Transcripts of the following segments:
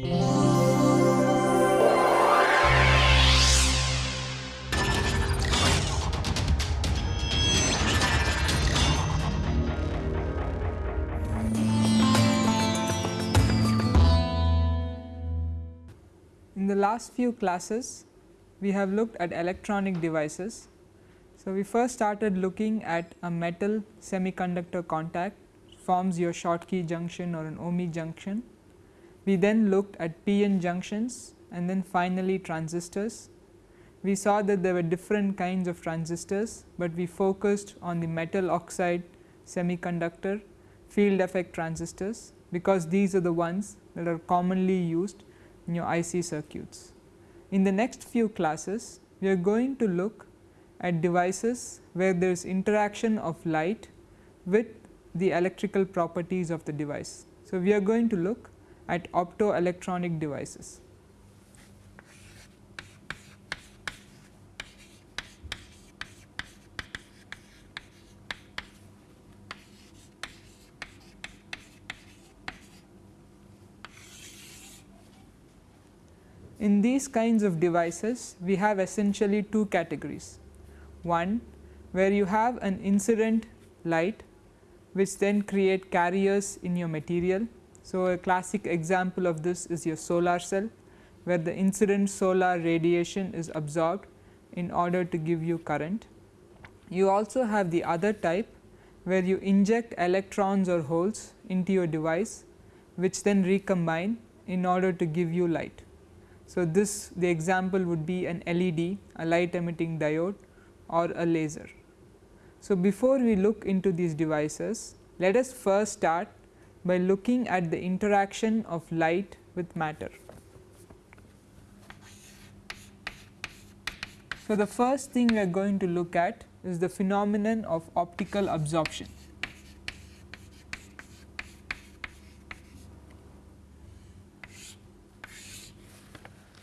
In the last few classes we have looked at electronic devices. So, we first started looking at a metal semiconductor contact forms your Schottky junction or an ohmic junction. We then looked at PN junctions and then finally transistors. We saw that there were different kinds of transistors, but we focused on the metal oxide semiconductor field effect transistors because these are the ones that are commonly used in your IC circuits. In the next few classes, we are going to look at devices where there is interaction of light with the electrical properties of the device. So, we are going to look at optoelectronic devices. In these kinds of devices we have essentially two categories. One where you have an incident light which then create carriers in your material. So, a classic example of this is your solar cell where the incident solar radiation is absorbed in order to give you current. You also have the other type where you inject electrons or holes into your device which then recombine in order to give you light. So, this the example would be an LED, a light emitting diode or a laser. So, before we look into these devices, let us first start by looking at the interaction of light with matter. So, the first thing we are going to look at is the phenomenon of optical absorption.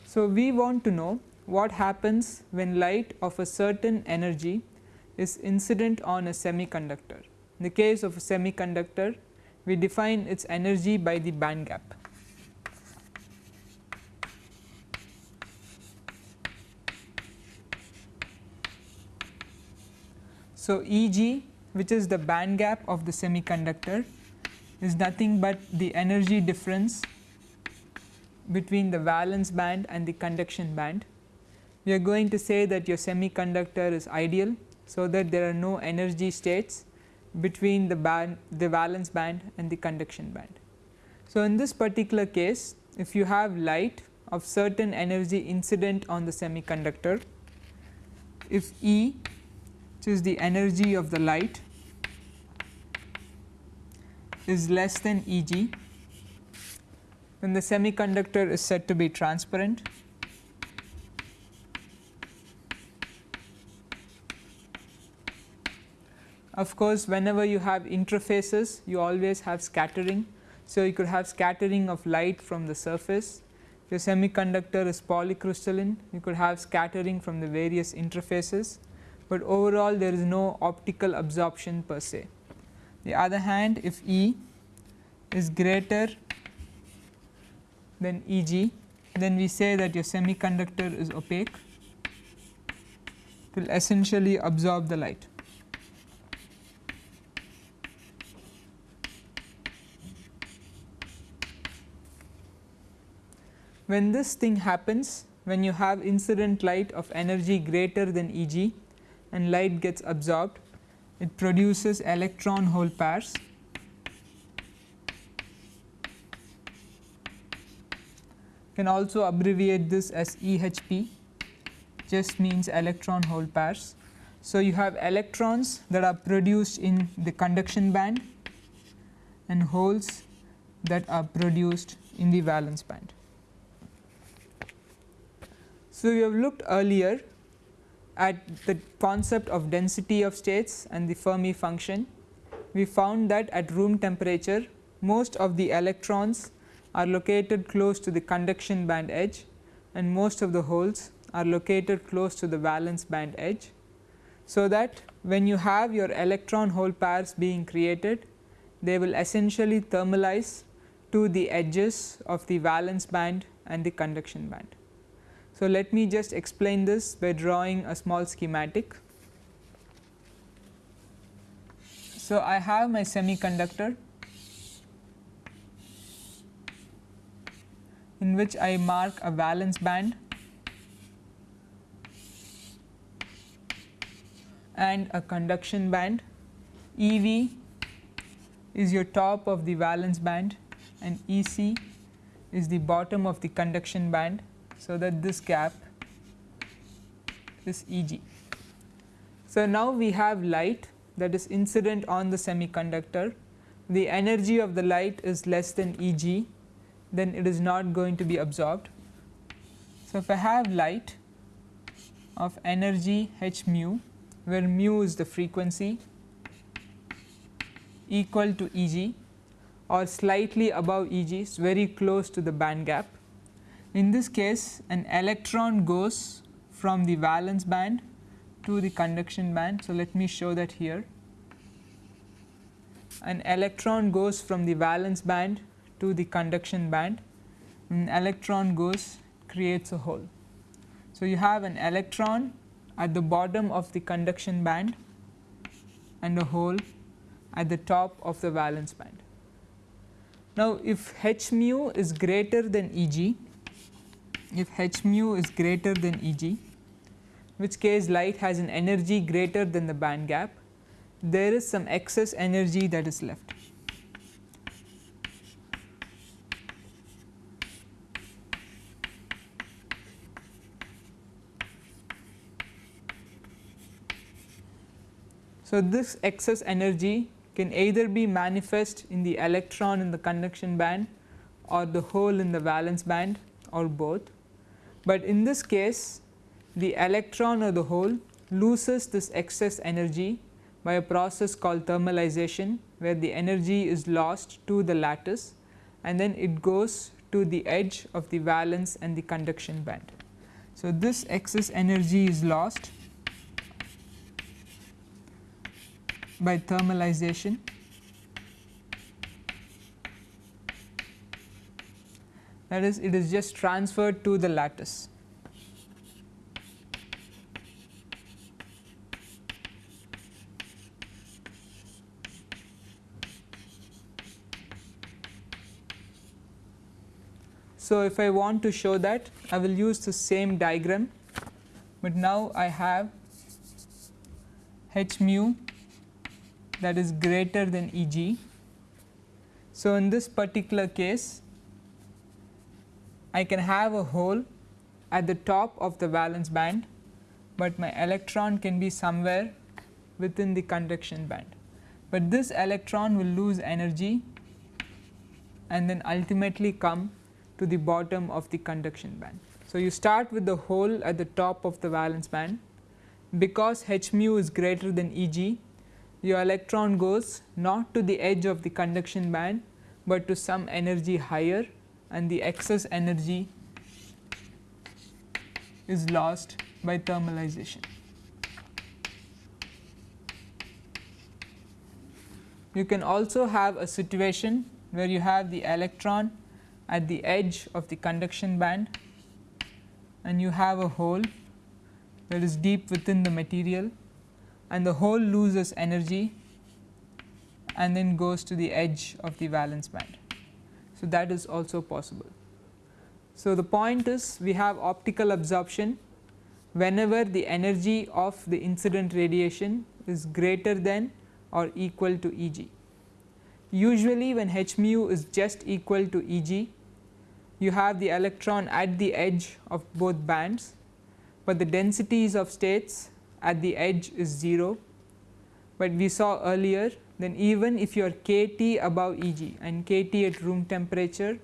So, we want to know what happens when light of a certain energy is incident on a semiconductor. In the case of a semiconductor, we define its energy by the band gap. So, E g which is the band gap of the semiconductor is nothing but the energy difference between the valence band and the conduction band. We are going to say that your semiconductor is ideal. So, that there are no energy states between the band the valence band and the conduction band. So, in this particular case if you have light of certain energy incident on the semiconductor, if E which is the energy of the light is less than E g then the semiconductor is said to be transparent. Of course, whenever you have interfaces you always have scattering. So, you could have scattering of light from the surface. If your semiconductor is polycrystalline you could have scattering from the various interfaces, but overall there is no optical absorption per se. The other hand if E is greater then E g then we say that your semiconductor is opaque it will essentially absorb the light. When this thing happens when you have incident light of energy greater than E g and light gets absorbed it produces electron hole pairs can also abbreviate this as EHP just means electron hole pairs. So, you have electrons that are produced in the conduction band and holes that are produced in the valence band. So, we have looked earlier at the concept of density of states and the Fermi function. We found that at room temperature most of the electrons are located close to the conduction band edge and most of the holes are located close to the valence band edge. So, that when you have your electron hole pairs being created they will essentially thermalize to the edges of the valence band and the conduction band. So, let me just explain this by drawing a small schematic. So, I have my semiconductor in which I mark a valence band and a conduction band. EV is your top of the valence band and EC is the bottom of the conduction band. So, that this gap is EG. So, now we have light that is incident on the semiconductor the energy of the light is less than Eg then it is not going to be absorbed. So, if I have light of energy h mu where mu is the frequency equal to E g or slightly above E g is very close to the band gap. In this case an electron goes from the valence band to the conduction band. So, let me show that here an electron goes from the valence band to the conduction band an electron goes creates a hole. So, you have an electron at the bottom of the conduction band and a hole at the top of the valence band. Now, if h mu is greater than E g, if h mu is greater than E g, which case light has an energy greater than the band gap, there is some excess energy that is left. So, this excess energy can either be manifest in the electron in the conduction band or the hole in the valence band or both. But in this case the electron or the hole loses this excess energy by a process called thermalization where the energy is lost to the lattice and then it goes to the edge of the valence and the conduction band. So, this excess energy is lost by thermalization that is it is just transferred to the lattice. So, if I want to show that I will use the same diagram, but now I have h mu that is greater than E g. So, in this particular case I can have a hole at the top of the valence band, but my electron can be somewhere within the conduction band. But this electron will lose energy and then ultimately come to the bottom of the conduction band. So, you start with the hole at the top of the valence band because h mu is greater than E g your electron goes not to the edge of the conduction band, but to some energy higher and the excess energy is lost by thermalization. You can also have a situation where you have the electron at the edge of the conduction band and you have a hole that is deep within the material and the hole loses energy and then goes to the edge of the valence band. So, that is also possible. So, the point is we have optical absorption whenever the energy of the incident radiation is greater than or equal to E g. Usually when h mu is just equal to E g, you have the electron at the edge of both bands, but the densities of states at the edge is 0, but we saw earlier then even if your kT above Eg and kT at room temperature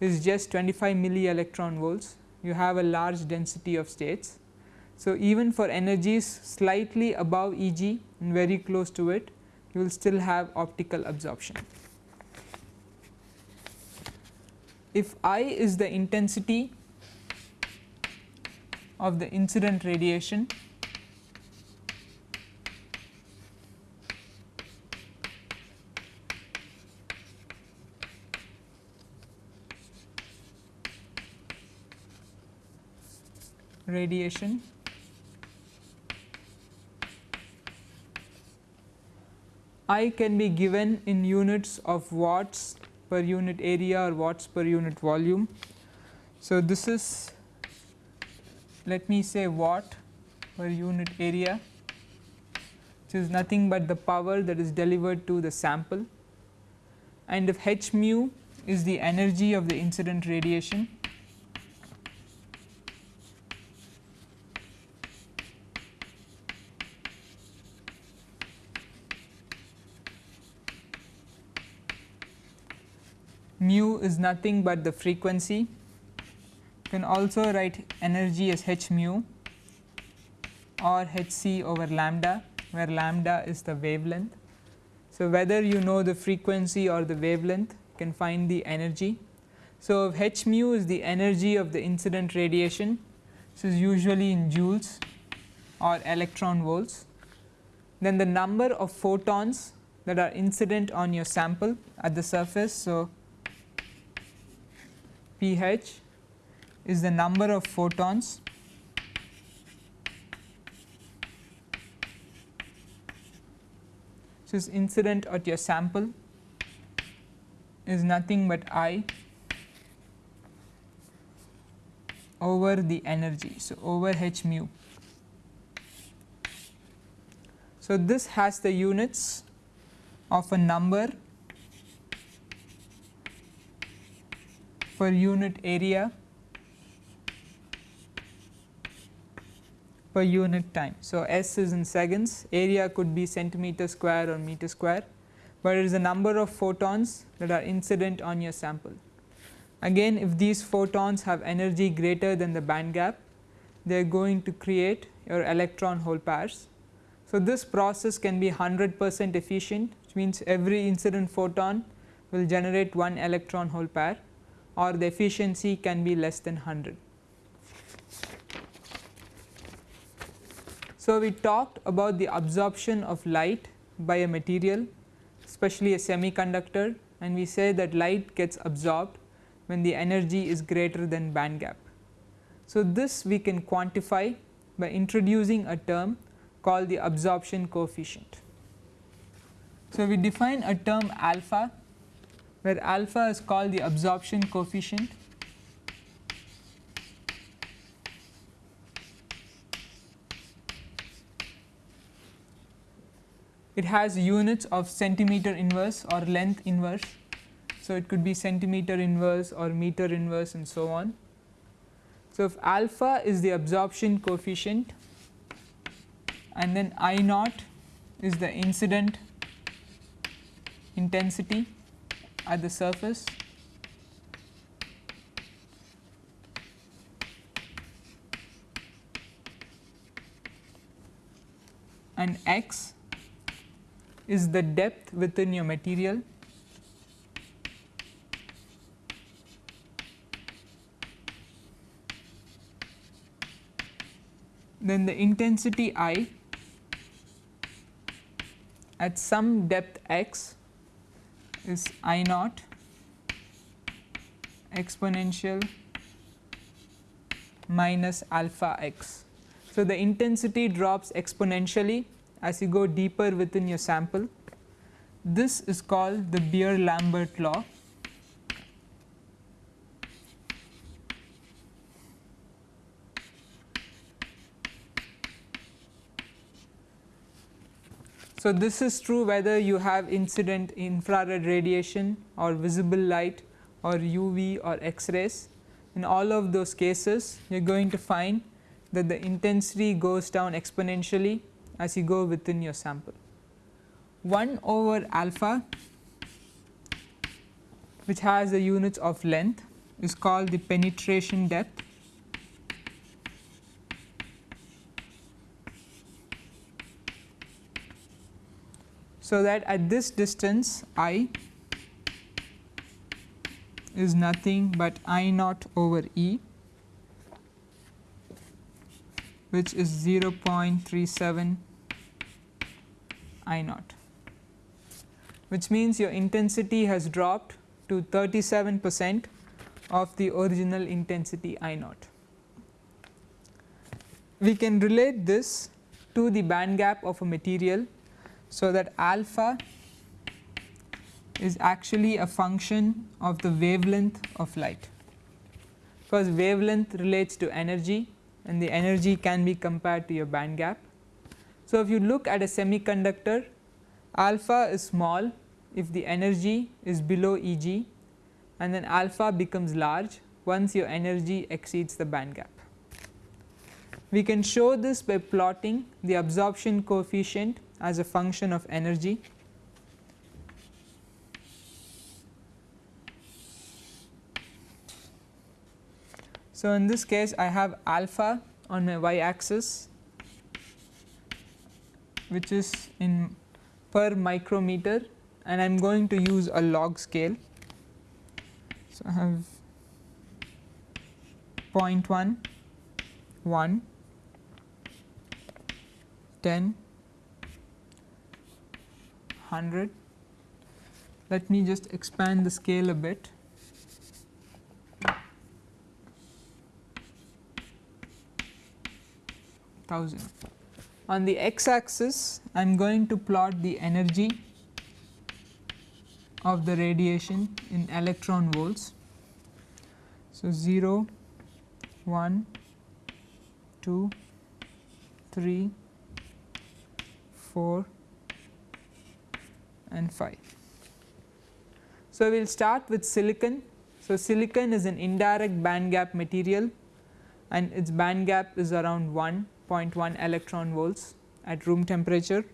is just 25 milli electron volts, you have a large density of states. So, even for energies slightly above Eg and very close to it, you will still have optical absorption. If I is the intensity of the incident radiation radiation I can be given in units of watts per unit area or watts per unit volume. So, this is let me say watt per unit area which is nothing but the power that is delivered to the sample and if h mu is the energy of the incident radiation mu is nothing but the frequency. You can also write energy as h mu or h c over lambda where lambda is the wavelength. So, whether you know the frequency or the wavelength you can find the energy. So, h mu is the energy of the incident radiation this is usually in joules or electron volts then the number of photons that are incident on your sample at the surface. So, pH is the number of photons which incident at your sample is nothing but I over the energy. So, over h mu. So, this has the units of a number per unit area per unit time. So, S is in seconds, area could be centimeter square or meter square, but it is the number of photons that are incident on your sample. Again if these photons have energy greater than the band gap, they are going to create your electron hole pairs. So, this process can be 100 percent efficient which means every incident photon will generate one electron hole pair or the efficiency can be less than 100. So, we talked about the absorption of light by a material especially a semiconductor and we say that light gets absorbed when the energy is greater than band gap. So, this we can quantify by introducing a term called the absorption coefficient. So, we define a term alpha where alpha is called the absorption coefficient it has units of centimeter inverse or length inverse. So, it could be centimeter inverse or meter inverse and so on. So, if alpha is the absorption coefficient and then I naught is the incident intensity at the surface. And x is the depth within your material. Then the intensity I at some depth x is I naught exponential minus alpha x. So, the intensity drops exponentially as you go deeper within your sample. This is called the Beer Lambert law. So, this is true whether you have incident infrared radiation or visible light or UV or X rays. In all of those cases you are going to find that the intensity goes down exponentially as you go within your sample. 1 over alpha which has the units of length is called the penetration depth So, that at this distance i is nothing but I naught over E which is 0.37 I naught which means your intensity has dropped to 37 percent of the original intensity I naught. we can relate this to the band gap of a material. So, that alpha is actually a function of the wavelength of light because wavelength relates to energy and the energy can be compared to your band gap. So, if you look at a semiconductor alpha is small if the energy is below E g and then alpha becomes large once your energy exceeds the band gap. We can show this by plotting the absorption coefficient as a function of energy. So, in this case I have alpha on my y axis which is in per micrometer and I am going to use a log scale. So, I have 0.1, 1, 10, 100. Let me just expand the scale a bit. Thousand. On the x axis, I am going to plot the energy of the radiation in electron volts. So, 0, 1, 2, 3, 4 and 5. So, we will start with silicon. So, silicon is an indirect band gap material and its band gap is around 1.1 electron volts at room temperature.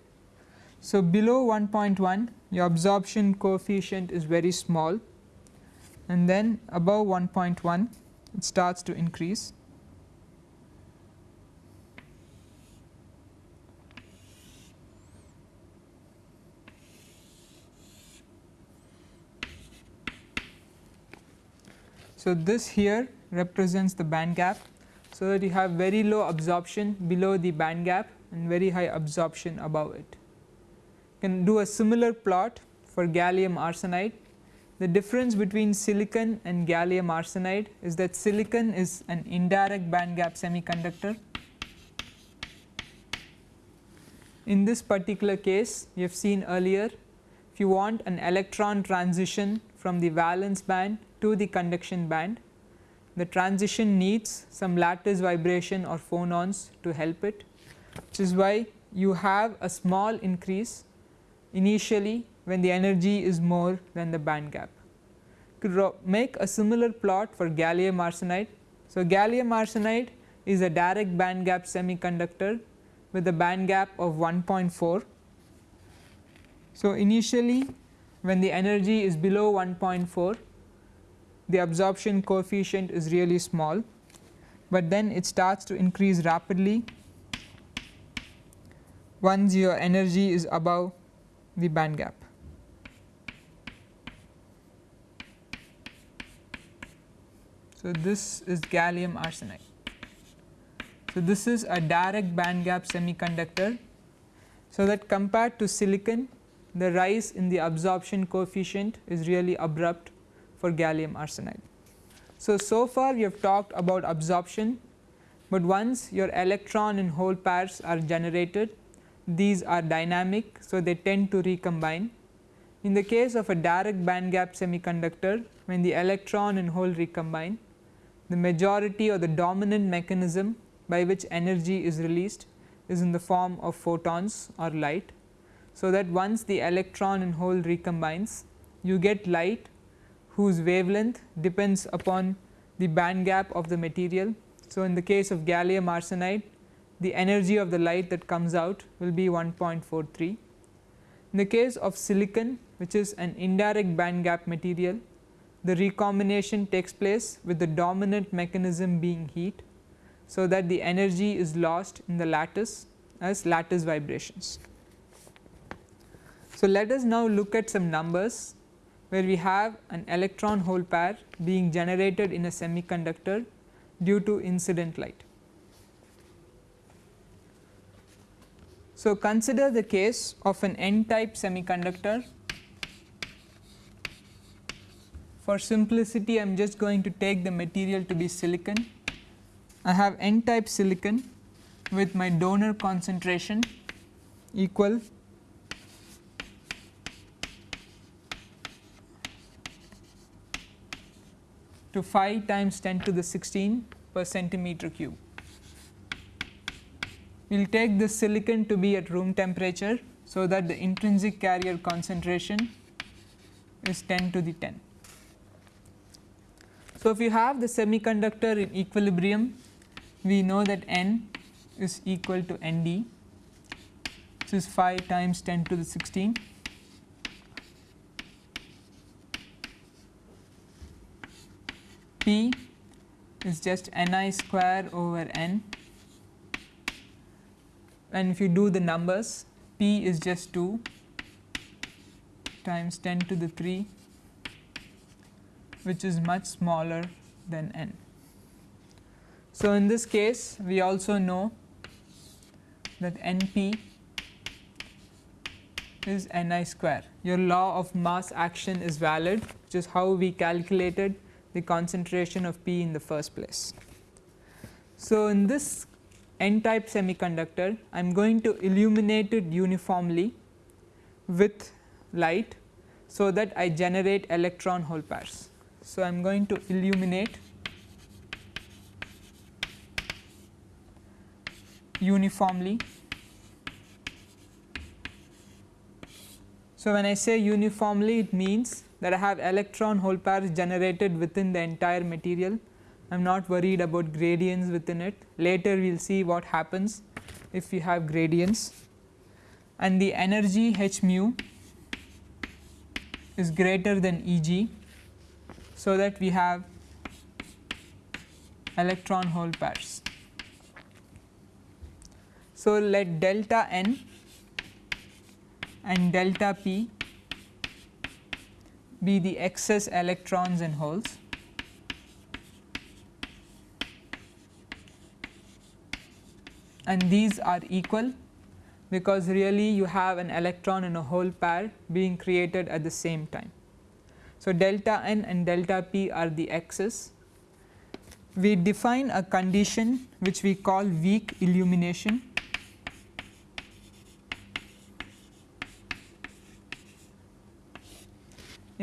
So, below 1.1 your absorption coefficient is very small and then above 1.1 it starts to increase. So, this here represents the band gap. So, that you have very low absorption below the band gap and very high absorption above it You can do a similar plot for gallium arsenide. The difference between silicon and gallium arsenide is that silicon is an indirect band gap semiconductor. In this particular case you have seen earlier if you want an electron transition from the valence band to the conduction band the transition needs some lattice vibration or phonons to help it which is why you have a small increase initially when the energy is more than the band gap. Could make a similar plot for gallium arsenide. So, gallium arsenide is a direct band gap semiconductor with a band gap of 1.4. So, initially when the energy is below 1.4 the absorption coefficient is really small, but then it starts to increase rapidly once your energy is above the band gap. So, this is gallium arsenide. So, this is a direct band gap semiconductor. So, that compared to silicon the rise in the absorption coefficient is really abrupt for gallium arsenide. So, so far we have talked about absorption, but once your electron and hole pairs are generated these are dynamic. So, they tend to recombine. In the case of a direct band gap semiconductor when the electron and hole recombine the majority or the dominant mechanism by which energy is released is in the form of photons or light. So, that once the electron and hole recombines you get light whose wavelength depends upon the band gap of the material. So, in the case of gallium arsenide the energy of the light that comes out will be 1.43. In the case of silicon which is an indirect band gap material the recombination takes place with the dominant mechanism being heat. So, that the energy is lost in the lattice as lattice vibrations. So, let us now look at some numbers where we have an electron hole pair being generated in a semiconductor due to incident light. So, consider the case of an n type semiconductor. For simplicity I am just going to take the material to be silicon. I have n type silicon with my donor concentration equal to 5 times 10 to the 16 per centimeter cube. We will take this silicon to be at room temperature. So, that the intrinsic carrier concentration is 10 to the 10. So, if you have the semiconductor in equilibrium, we know that n is equal to n d, which is 5 times 10 to the 16. P is just n i square over n and if you do the numbers p is just 2 times 10 to the 3 which is much smaller than n. So, in this case we also know that n p is n i square. Your law of mass action is valid which is how we calculated the concentration of p in the first place. So, in this n type semiconductor I am going to illuminate it uniformly with light so that I generate electron hole pairs. So, I am going to illuminate uniformly. So, when I say uniformly it means that I have electron hole pairs generated within the entire material. I am not worried about gradients within it. Later we will see what happens if you have gradients and the energy h mu is greater than E g. So, that we have electron hole pairs. So, let delta n and delta p be the excess electrons and holes. and these are equal because really you have an electron and a hole pair being created at the same time. So, delta n and delta p are the x's. We define a condition which we call weak illumination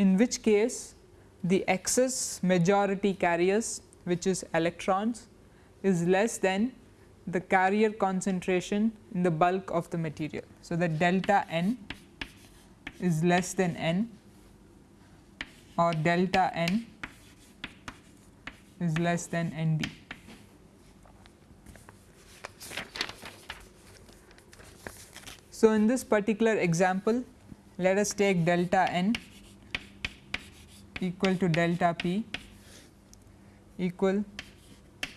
in which case the excess majority carriers which is electrons is less than the carrier concentration in the bulk of the material. So, the delta n is less than n or delta n is less than n d. So, in this particular example let us take delta n equal to delta p equal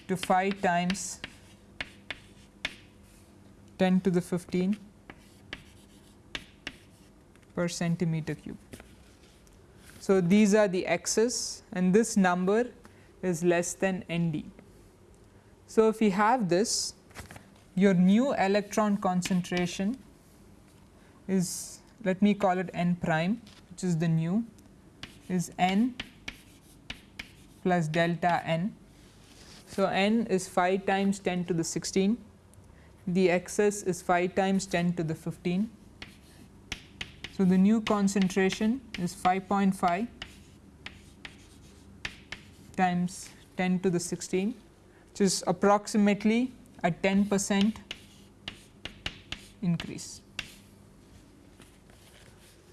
to 5 times 10 to the 15 per centimeter cube. So, these are the x's and this number is less than n d. So, if we have this your new electron concentration is let me call it n prime which is the new is n plus delta n. So, n is 5 times 10 to the 16, the excess is 5 times 10 to the 15. So, the new concentration is 5.5 times 10 to the 16 which is approximately a 10 percent increase.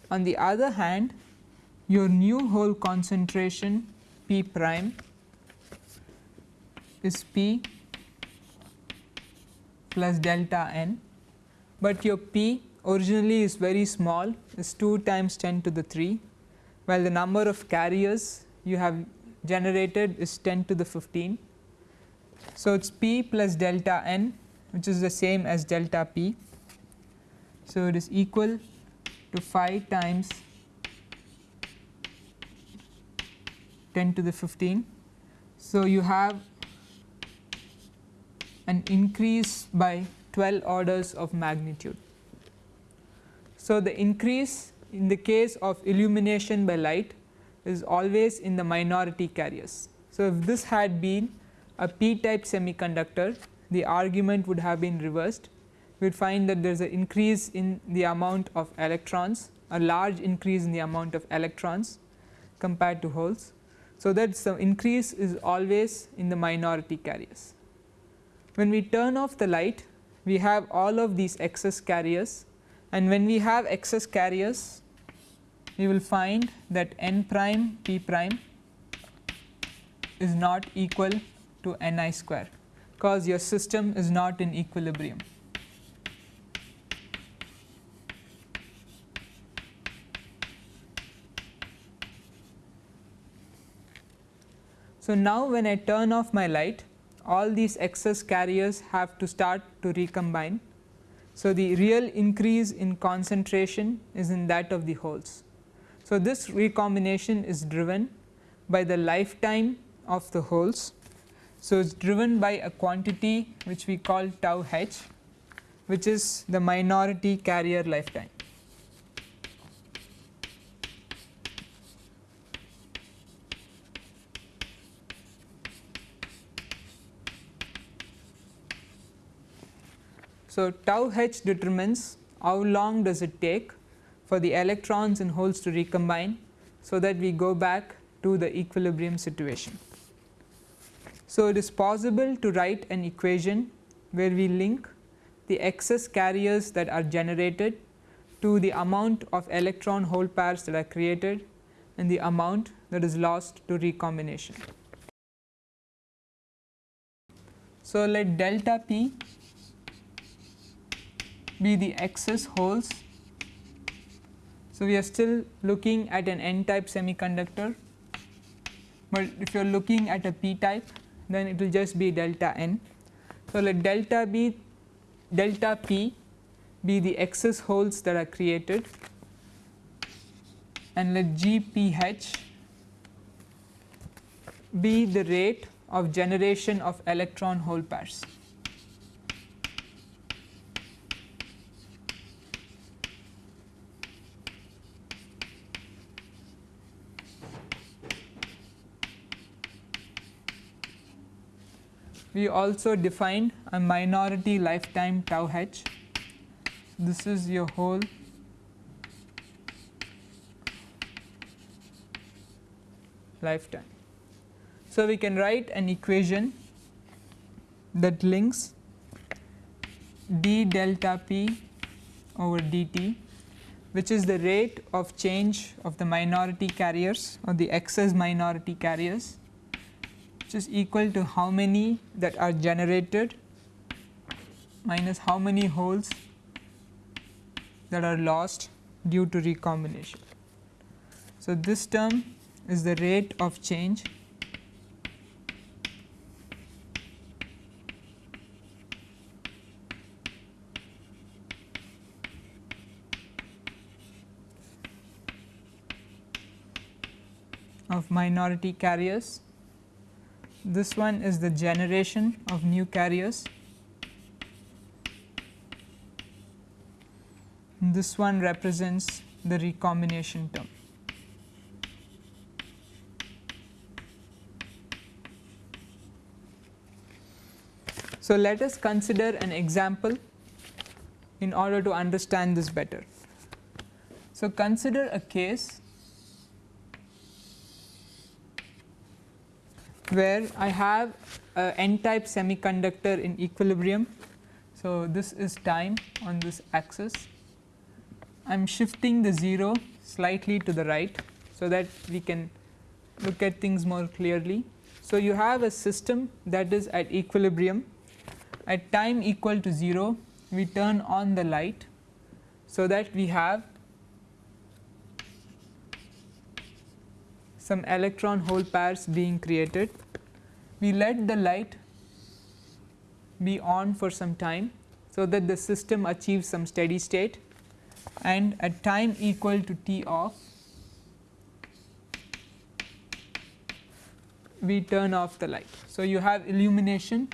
On the other hand your new hole concentration P prime is P plus delta n, but your P originally is very small is 2 times 10 to the 3 while the number of carriers you have generated is 10 to the 15. So, it is P plus delta n which is the same as delta P. So, it is equal to 5 times 10 to the 15. So, you have an increase by 12 orders of magnitude. So, the increase in the case of illumination by light is always in the minority carriers. So, if this had been a p type semiconductor the argument would have been reversed we would find that there is an increase in the amount of electrons a large increase in the amount of electrons compared to holes. So, that the increase is always in the minority carriers. When we turn off the light we have all of these excess carriers and when we have excess carriers we will find that n prime p prime is not equal to n i square because your system is not in equilibrium. So, now when I turn off my light all these excess carriers have to start to recombine. So, the real increase in concentration is in that of the holes. So, this recombination is driven by the lifetime of the holes. So, it is driven by a quantity which we call tau h which is the minority carrier lifetime. So, tau h determines how long does it take for the electrons in holes to recombine. So, that we go back to the equilibrium situation. So, it is possible to write an equation where we link the excess carriers that are generated to the amount of electron hole pairs that are created and the amount that is lost to recombination. So, let delta p be the excess holes. So, we are still looking at an n type semiconductor, but if you are looking at a p type then it will just be delta n. So, let delta be delta p be the excess holes that are created and let g p h be the rate of generation of electron hole pairs. We also defined a minority lifetime tau h. This is your hole lifetime. So, we can write an equation that links d delta p over dt which is the rate of change of the minority carriers or the excess minority carriers which is equal to how many that are generated minus how many holes that are lost due to recombination. So, this term is the rate of change of minority carriers this one is the generation of new carriers. This one represents the recombination term. So, let us consider an example in order to understand this better. So, consider a case where I have a n type semiconductor in equilibrium. So, this is time on this axis. I am shifting the 0 slightly to the right, so that we can look at things more clearly. So, you have a system that is at equilibrium at time equal to 0 we turn on the light. So, that we have some electron hole pairs being created. We let the light be on for some time, so that the system achieves some steady state and at time equal to t off we turn off the light. So, you have illumination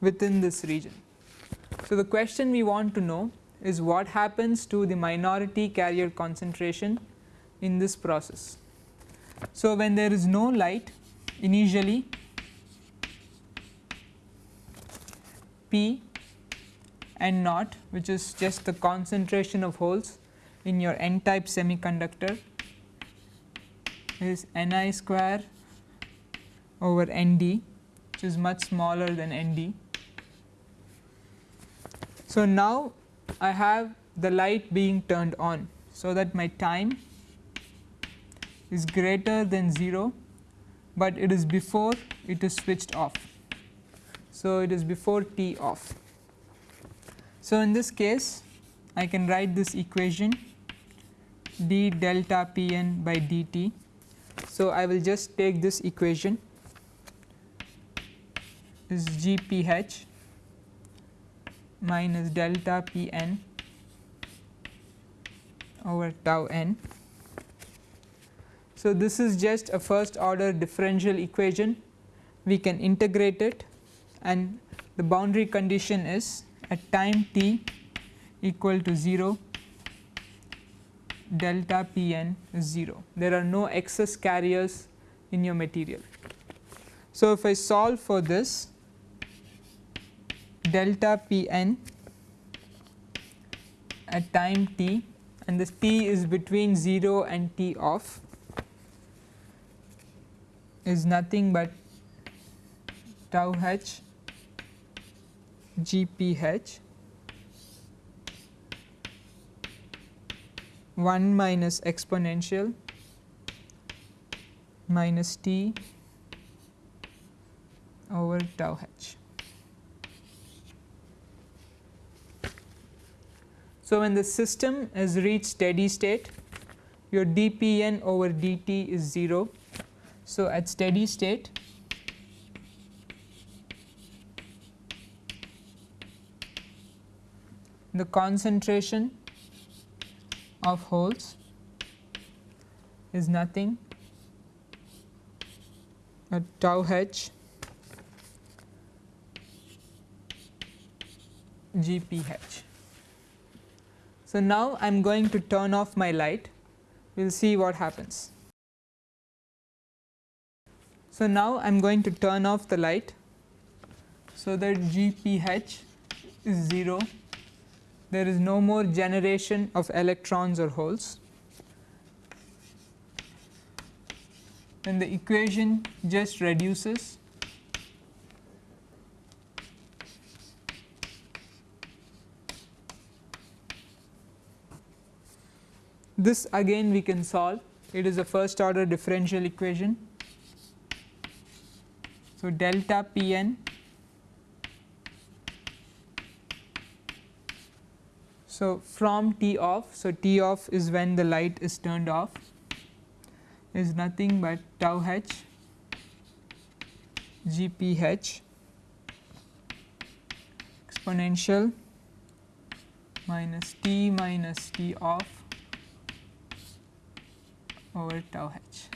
within this region. So, the question we want to know is what happens to the minority carrier concentration in this process. So, when there is no light initially P and naught which is just the concentration of holes in your n type semiconductor is Ni square over Nd which is much smaller than Nd. So, now I have the light being turned on. So, that my time is greater than 0, but it is before it is switched off. So, it is before t off. So, in this case I can write this equation d delta p n by dt. So, I will just take this equation is g p h minus delta p n over tau n. So, this is just a first order differential equation we can integrate it and the boundary condition is at time t equal to 0 delta p n is 0 there are no excess carriers in your material. So, if I solve for this delta p n at time t and this t is between 0 and t off is nothing but tau h g p h 1 minus exponential minus t over tau h. So, when the system has reached steady state your dPn over dt is 0. So, at steady state the concentration of holes is nothing at tau h gph. So, now I am going to turn off my light. We will see what happens. So, now I am going to turn off the light so that GPH is 0 there is no more generation of electrons or holes. Then the equation just reduces This again we can solve it is a first order differential equation. So, delta p n So, from T off, so T off is when the light is turned off is nothing but tau h g p h exponential minus T minus T off over tau h.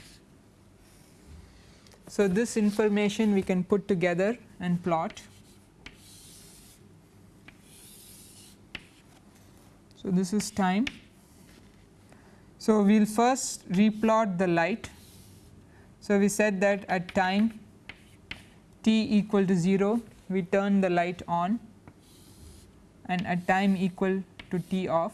So, this information we can put together and plot. So, this is time. So, we will first replot the light. So, we said that at time t equal to 0 we turn the light on and at time equal to t off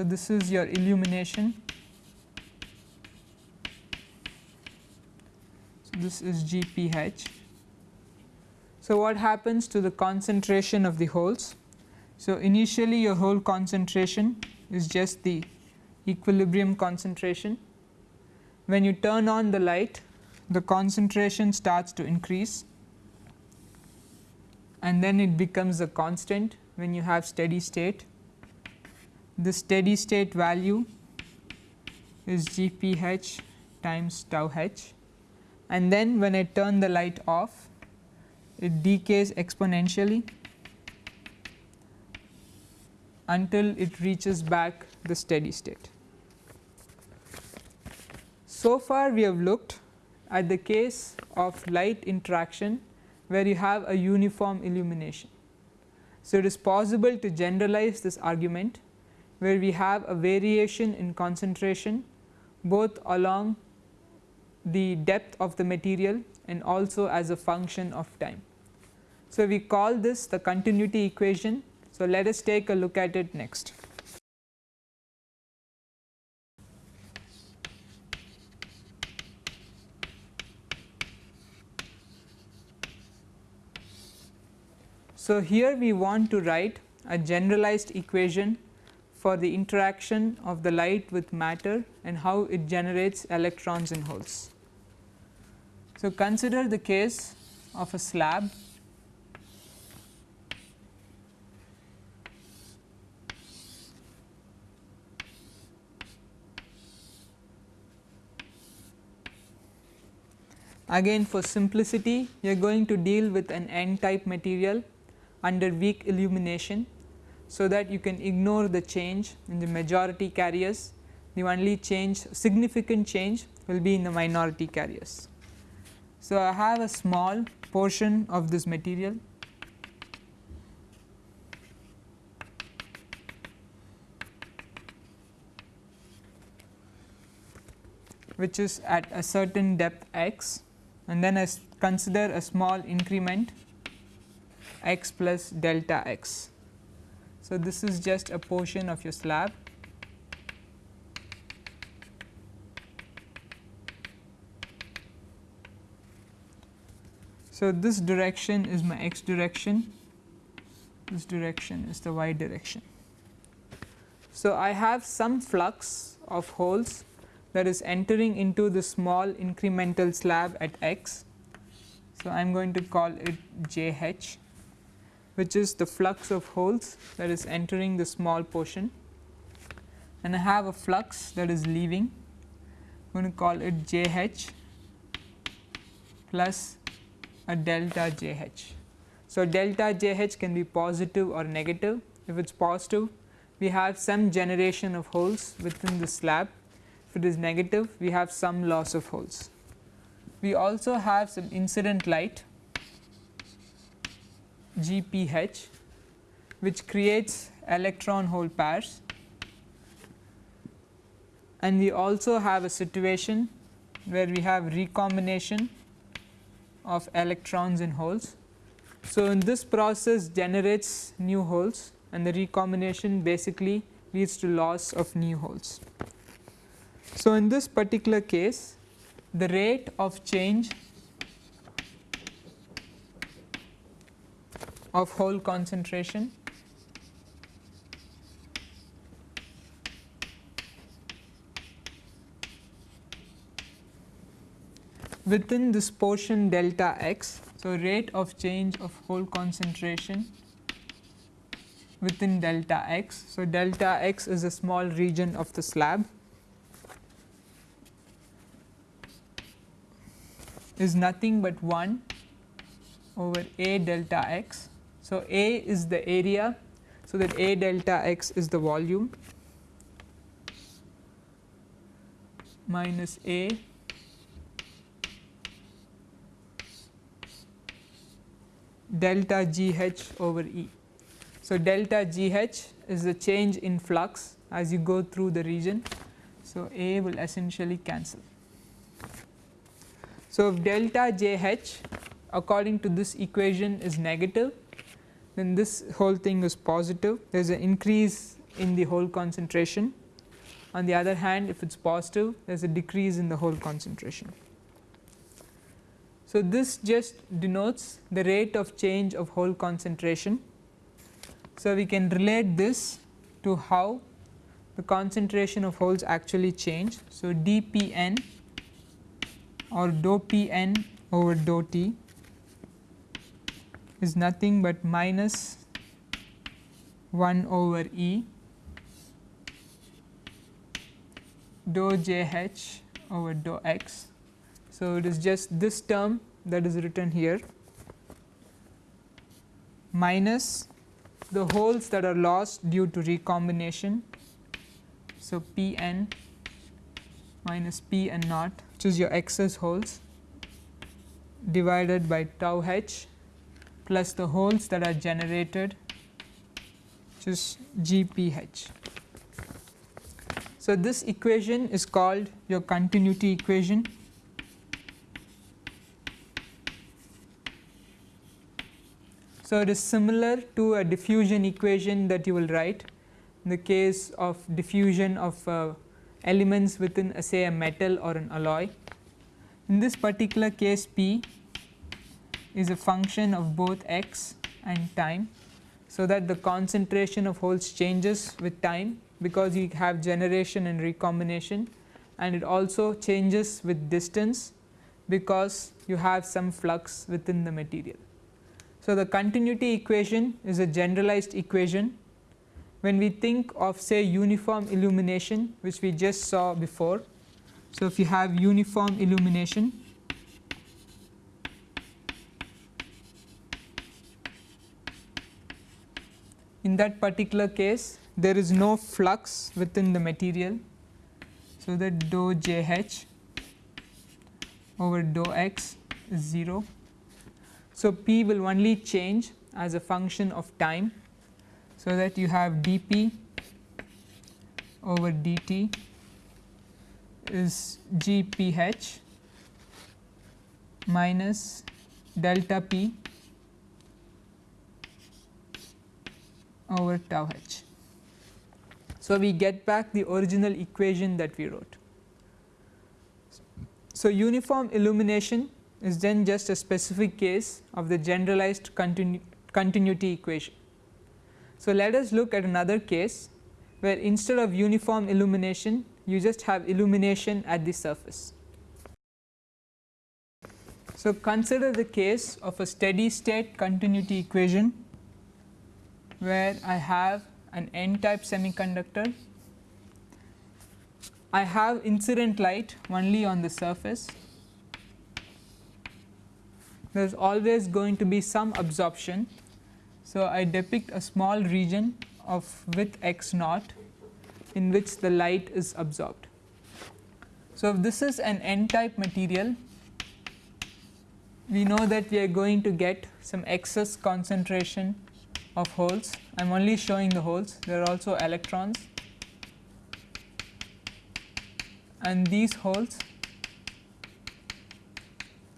So, this is your illumination. So, this is GPH. So, what happens to the concentration of the holes? So, initially your hole concentration is just the equilibrium concentration. When you turn on the light the concentration starts to increase and then it becomes a constant when you have steady state the steady state value is GPH times tau h and then when I turn the light off it decays exponentially until it reaches back the steady state. So far we have looked at the case of light interaction where you have a uniform illumination. So, it is possible to generalize this argument where we have a variation in concentration both along the depth of the material and also as a function of time. So, we call this the continuity equation. So, let us take a look at it next. So, here we want to write a generalized equation for the interaction of the light with matter and how it generates electrons and holes. So, consider the case of a slab Again for simplicity you are going to deal with an n type material under weak illumination so that you can ignore the change in the majority carriers the only change significant change will be in the minority carriers. So, I have a small portion of this material which is at a certain depth x and then I consider a small increment x plus delta x. So, this is just a portion of your slab So, this direction is my x direction, this direction is the y direction. So, I have some flux of holes that is entering into the small incremental slab at x. So, I am going to call it J h which is the flux of holes that is entering the small portion. And I have a flux that is leaving. I am going to call it J h plus a delta J h. So, delta J h can be positive or negative. If it is positive we have some generation of holes within the slab. If it is negative we have some loss of holes. We also have some incident light GPH which creates electron hole pairs and we also have a situation where we have recombination of electrons in holes. So, in this process generates new holes and the recombination basically leads to loss of new holes. So, in this particular case the rate of change of hole concentration within this portion delta x. So, rate of change of hole concentration within delta x. So, delta x is a small region of the slab is nothing but 1 over a delta x so, A is the area, so that A delta x is the volume minus A delta G h over E. So, delta G h is the change in flux as you go through the region. So, A will essentially cancel. So, if delta J h according to this equation is negative then this whole thing is positive there is an increase in the hole concentration. On the other hand if it is positive there is a decrease in the hole concentration. So, this just denotes the rate of change of hole concentration. So, we can relate this to how the concentration of holes actually change. So, dPn or dou Pn over dou T is nothing but minus 1 over E dou j h over dou x. So, it is just this term that is written here minus the holes that are lost due to recombination. So, P n minus P n naught which is your excess holes divided by tau h plus the holes that are generated which is GPH. So, this equation is called your continuity equation. So, it is similar to a diffusion equation that you will write in the case of diffusion of uh, elements within a say a metal or an alloy. In this particular case P is a function of both x and time. So, that the concentration of holes changes with time because you have generation and recombination and it also changes with distance because you have some flux within the material. So, the continuity equation is a generalized equation when we think of say uniform illumination which we just saw before. So, if you have uniform illumination in that particular case there is no flux within the material. So, that dou j h over dou x is 0. So, p will only change as a function of time. So, that you have dp over dt is gph minus delta p over tau h. So, we get back the original equation that we wrote. So, uniform illumination is then just a specific case of the generalized continu continuity equation. So, let us look at another case where instead of uniform illumination you just have illumination at the surface. So, consider the case of a steady state continuity equation where I have an n type semiconductor. I have incident light only on the surface. There is always going to be some absorption. So, I depict a small region of width x naught in which the light is absorbed. So, if this is an n type material we know that we are going to get some excess concentration of holes. I am only showing the holes, there are also electrons and these holes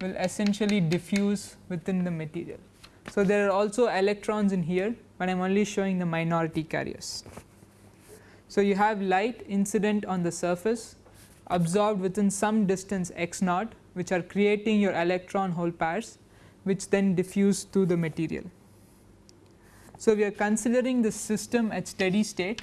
will essentially diffuse within the material. So, there are also electrons in here, but I am only showing the minority carriers. So, you have light incident on the surface absorbed within some distance x naught which are creating your electron hole pairs which then diffuse through the material. So, we are considering the system at steady state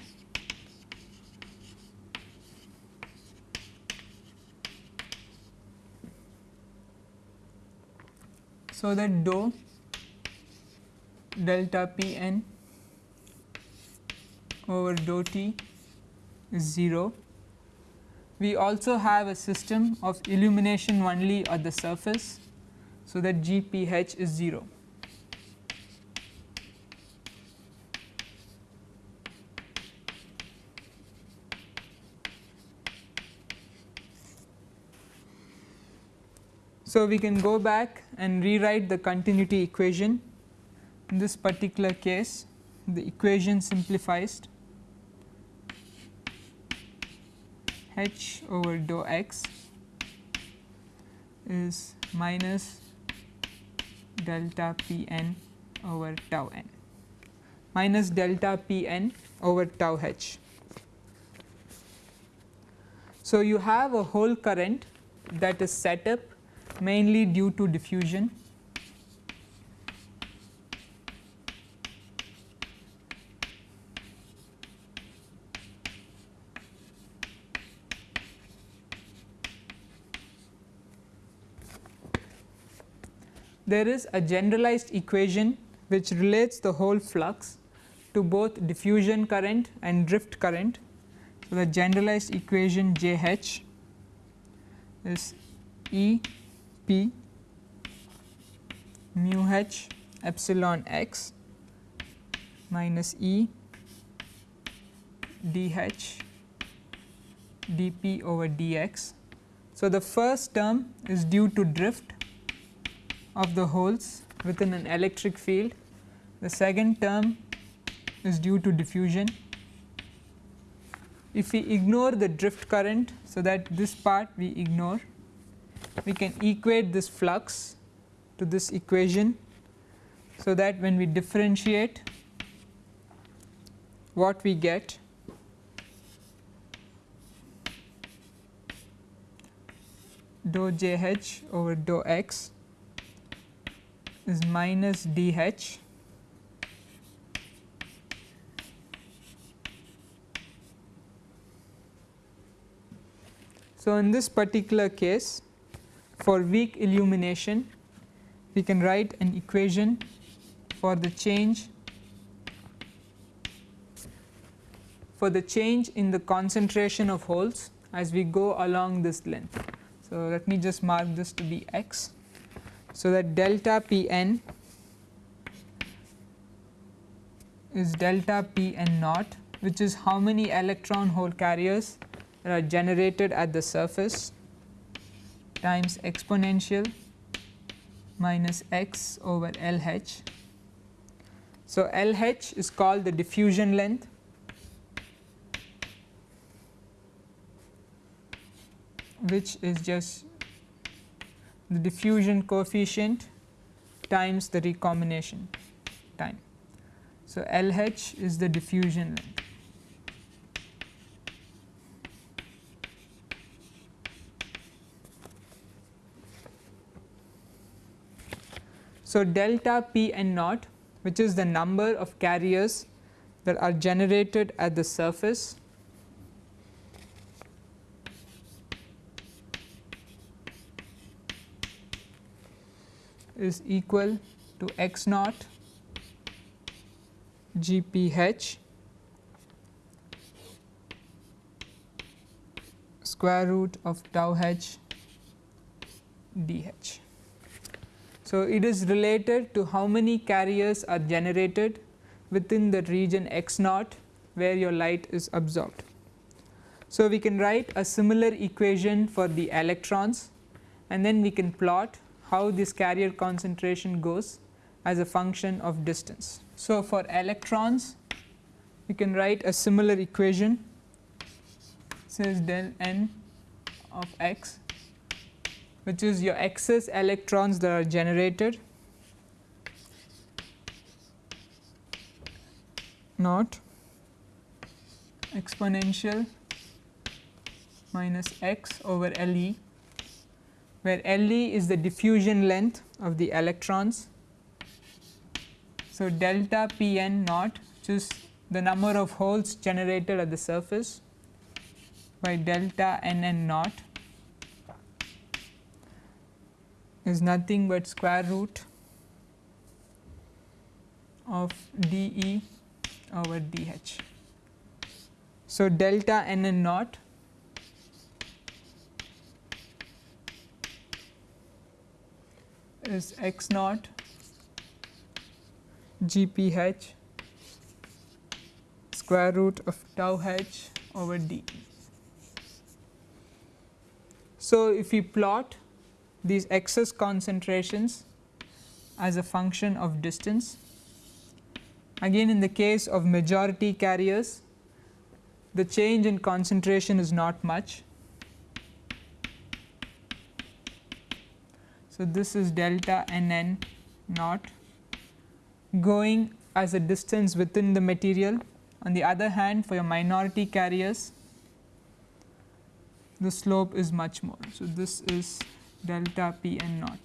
so that dou delta p n over dou t is 0. We also have a system of illumination only at the surface, so that g p h is 0. So, we can go back and rewrite the continuity equation. In this particular case, the equation simplifies h over dou x is minus delta p n over tau n minus delta p n over tau h. So, you have a hole current that is set up mainly due to diffusion. There is a generalized equation which relates the hole flux to both diffusion current and drift current. So, the generalized equation J h is E p mu h epsilon x minus E dh dp over dx. So, the first term is due to drift of the holes within an electric field, the second term is due to diffusion if we ignore the drift current. So, that this part we ignore we can equate this flux to this equation. So, that when we differentiate what we get dou j h over dou x is minus d h So, in this particular case for weak illumination we can write an equation for the change for the change in the concentration of holes as we go along this length. So, let me just mark this to be x. So, that delta p n is delta p n naught which is how many electron hole carriers are generated at the surface times exponential minus x over L h. So, L h is called the diffusion length which is just the diffusion coefficient times the recombination time. So, L h is the diffusion length. So, delta P n naught which is the number of carriers that are generated at the surface is equal to x naught g p h square root of tau h d h. So, it is related to how many carriers are generated within the region x naught where your light is absorbed. So, we can write a similar equation for the electrons and then we can plot how this carrier concentration goes as a function of distance. So, for electrons we can write a similar equation says del n of x which is your excess electrons that are generated. Not. Exponential minus x over L e where L e is the diffusion length of the electrons. So, delta p n naught which is the number of holes generated at the surface by delta n n naught is nothing but square root of d e over d h. So, delta n n naught is x naught g p h square root of tau h over d. So, if we plot these excess concentrations as a function of distance. Again in the case of majority carriers the change in concentration is not much. So, this is delta n n naught going as a distance within the material. On the other hand for your minority carriers the slope is much more. So, this is delta p n naught.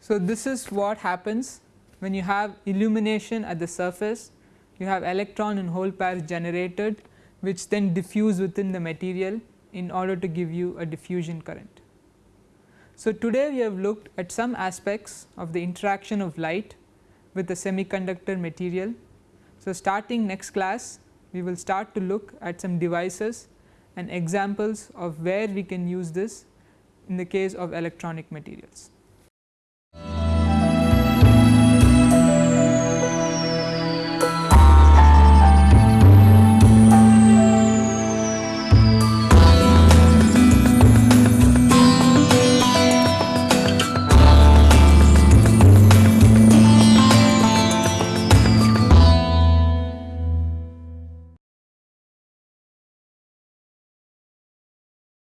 So, this is what happens when you have illumination at the surface you have electron and hole pairs generated which then diffuse within the material in order to give you a diffusion current. So, today we have looked at some aspects of the interaction of light with the semiconductor material. So, starting next class we will start to look at some devices and examples of where we can use this in the case of electronic materials.